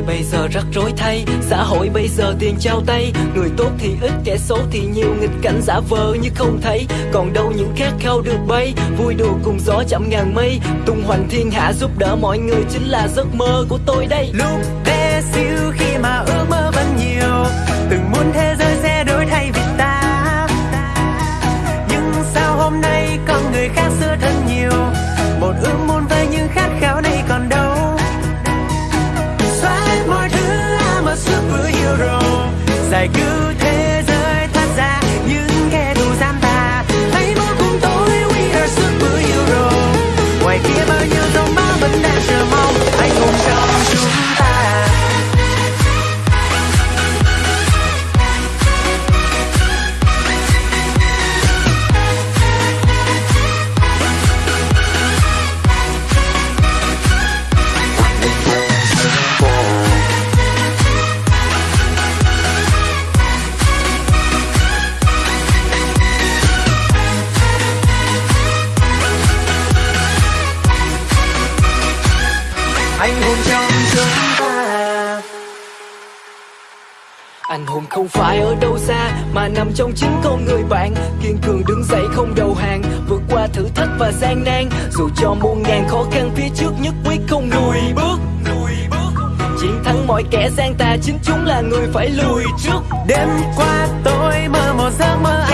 đời bây giờ rắc rối thay, xã hội bây giờ tiền trao tay. Người tốt thì ít, kẻ xấu thì nhiều. Nghịch cảnh giả vờ như không thấy. Còn đâu những khát khao được bay, vui đùa cùng gió chậm ngàn mây. Tung hoành thiên hạ giúp đỡ mọi người chính là giấc mơ của tôi đây. Lúc bé xíu khi mà ước mơ vẫn nhiều, từng muốn thế giới sẽ đổi thay vì ta. like you anh hùng trong chúng ta Anh hùng không phải ở đâu xa, Mà nằm trong chính con người bạn. Kiên cường đứng dậy không đầu hàng, Vượt qua thử thách và gian nan. Dù cho muôn ngàn khó khăn, phía trước Nhất quyết không lùi bước Chiến thắng mọi kẻ gian tà, Chính chúng là người phải lùi trước. Đêm qua tôi mơ một giấc mơ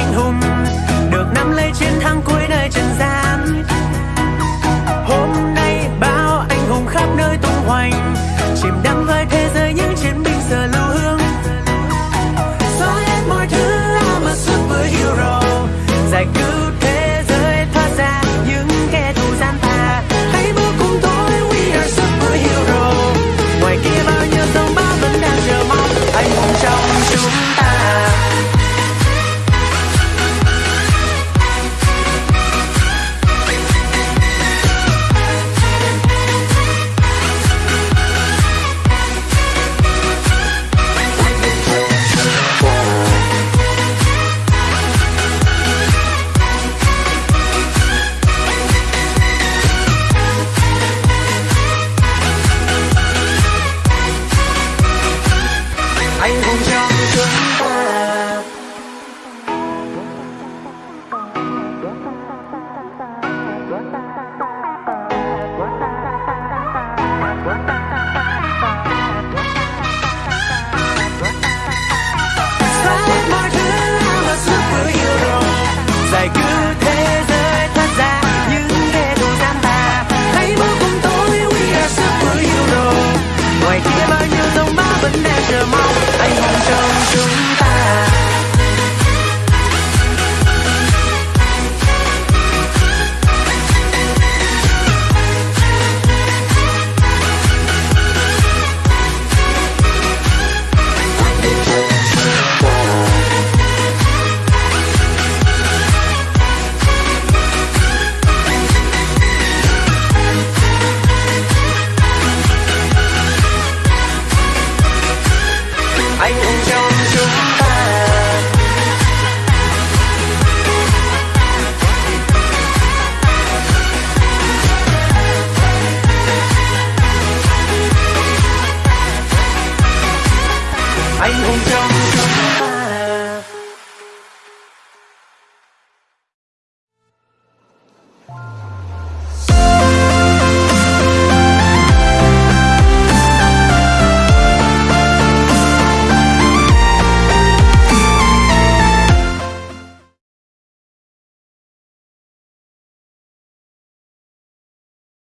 Bye. 彩虹桥